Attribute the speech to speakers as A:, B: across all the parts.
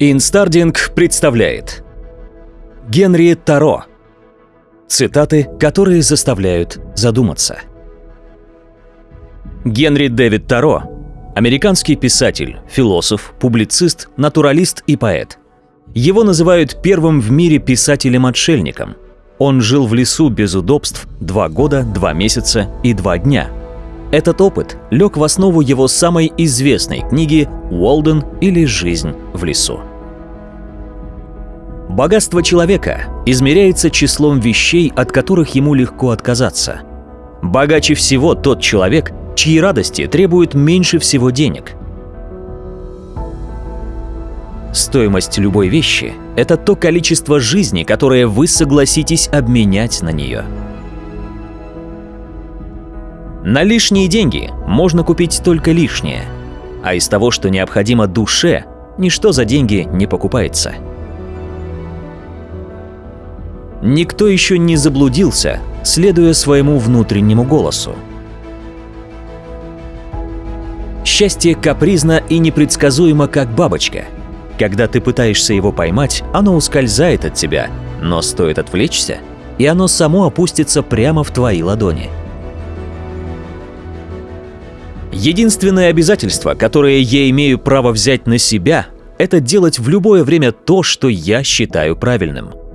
A: Инстардинг представляет Генри Торо Цитаты, которые заставляют задуматься Генри Дэвид Торо – американский писатель, философ, публицист, натуралист и поэт. Его называют первым в мире писателем-отшельником. Он жил в лесу без удобств два года, два месяца и два дня. Этот опыт лег в основу его самой известной книги «Уолден» или «Жизнь в лесу». Богатство человека измеряется числом вещей, от которых ему легко отказаться. Богаче всего тот человек, чьи радости требуют меньше всего денег. Стоимость любой вещи – это то количество жизни, которое вы согласитесь обменять на нее. На лишние деньги можно купить только лишнее, а из того, что необходимо душе, ничто за деньги не покупается. Никто еще не заблудился, следуя своему внутреннему голосу. Счастье капризно и непредсказуемо, как бабочка. Когда ты пытаешься его поймать, оно ускользает от тебя, но стоит отвлечься, и оно само опустится прямо в твои ладони. Единственное обязательство, которое я имею право взять на себя, это делать в любое время то, что я считаю правильным –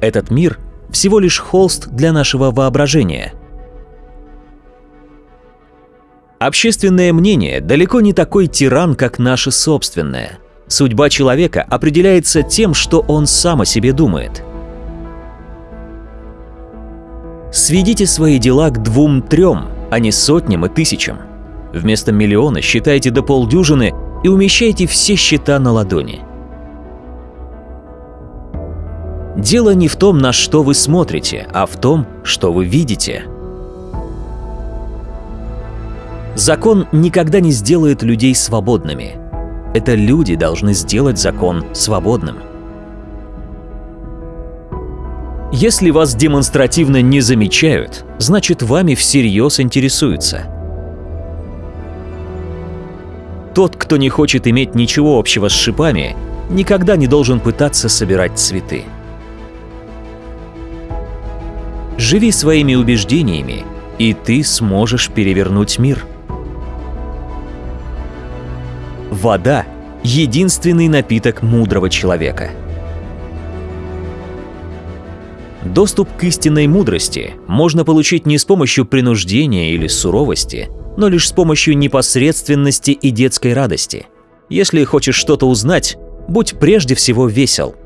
A: этот мир – всего лишь холст для нашего воображения. Общественное мнение далеко не такой тиран, как наше собственное. Судьба человека определяется тем, что он сам о себе думает. Сведите свои дела к двум-трем, а не сотням и тысячам. Вместо миллиона считайте до полдюжины и умещайте все счета на ладони. Дело не в том, на что вы смотрите, а в том, что вы видите. Закон никогда не сделает людей свободными. Это люди должны сделать закон свободным. Если вас демонстративно не замечают, значит вами всерьез интересуются. Тот, кто не хочет иметь ничего общего с шипами, никогда не должен пытаться собирать цветы. Живи своими убеждениями, и ты сможешь перевернуть мир. Вода – единственный напиток мудрого человека. Доступ к истинной мудрости можно получить не с помощью принуждения или суровости, но лишь с помощью непосредственности и детской радости. Если хочешь что-то узнать, будь прежде всего весел –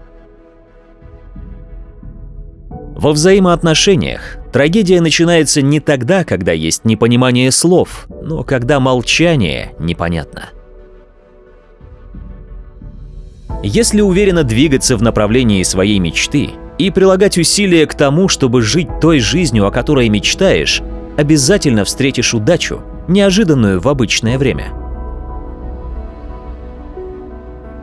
A: во взаимоотношениях трагедия начинается не тогда, когда есть непонимание слов, но когда молчание непонятно. Если уверенно двигаться в направлении своей мечты и прилагать усилия к тому, чтобы жить той жизнью, о которой мечтаешь, обязательно встретишь удачу, неожиданную в обычное время –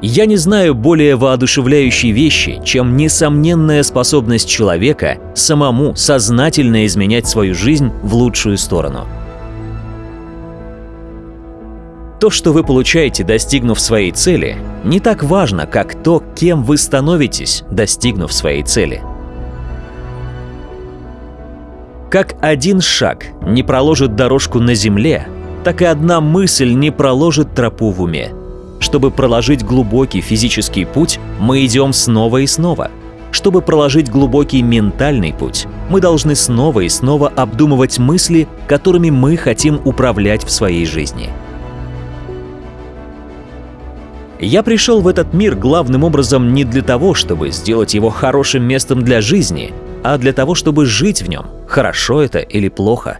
A: я не знаю более воодушевляющей вещи, чем несомненная способность человека самому сознательно изменять свою жизнь в лучшую сторону. То, что вы получаете, достигнув своей цели, не так важно, как то, кем вы становитесь, достигнув своей цели. Как один шаг не проложит дорожку на земле, так и одна мысль не проложит тропу в уме. Чтобы проложить глубокий физический путь, мы идем снова и снова. Чтобы проложить глубокий ментальный путь, мы должны снова и снова обдумывать мысли, которыми мы хотим управлять в своей жизни. Я пришел в этот мир главным образом не для того, чтобы сделать его хорошим местом для жизни, а для того, чтобы жить в нем, хорошо это или плохо.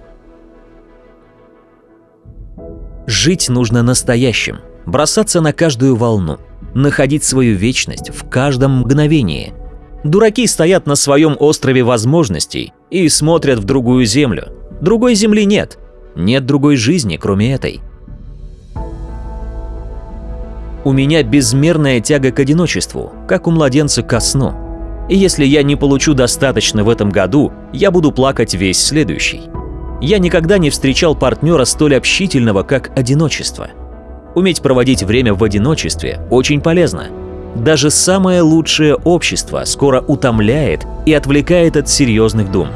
A: Жить нужно настоящим, бросаться на каждую волну, находить свою вечность в каждом мгновении. Дураки стоят на своем острове возможностей и смотрят в другую землю. Другой земли нет. Нет другой жизни, кроме этой. У меня безмерная тяга к одиночеству, как у младенца ко сну. И если я не получу достаточно в этом году, я буду плакать весь следующий. Я никогда не встречал партнера столь общительного, как одиночество – Уметь проводить время в одиночестве очень полезно. Даже самое лучшее общество скоро утомляет и отвлекает от серьезных дум.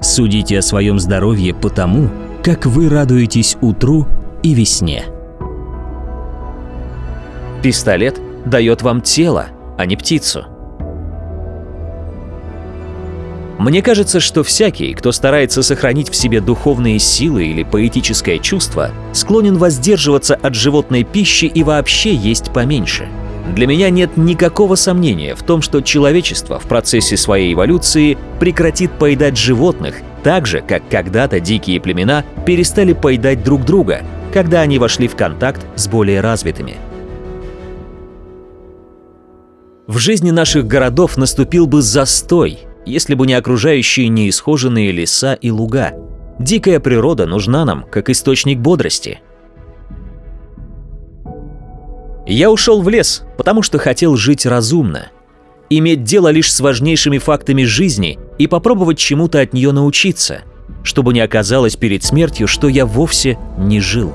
B: Судите о своем здоровье по тому, как вы радуетесь утру и весне.
A: Пистолет дает вам тело, а не птицу. Мне кажется, что всякий, кто старается сохранить в себе духовные силы или поэтическое чувство, склонен воздерживаться от животной пищи и вообще есть поменьше. Для меня нет никакого сомнения в том, что человечество в процессе своей эволюции прекратит поедать животных, так же, как когда-то дикие племена перестали поедать друг друга, когда они вошли в контакт с более развитыми. В жизни наших городов наступил бы застой, если бы не окружающие неисхоженные леса и луга. Дикая природа нужна нам как источник бодрости. Я ушел в лес, потому что хотел жить разумно. Иметь дело лишь с важнейшими фактами жизни и попробовать чему-то от нее научиться, чтобы не оказалось перед смертью, что я вовсе не жил.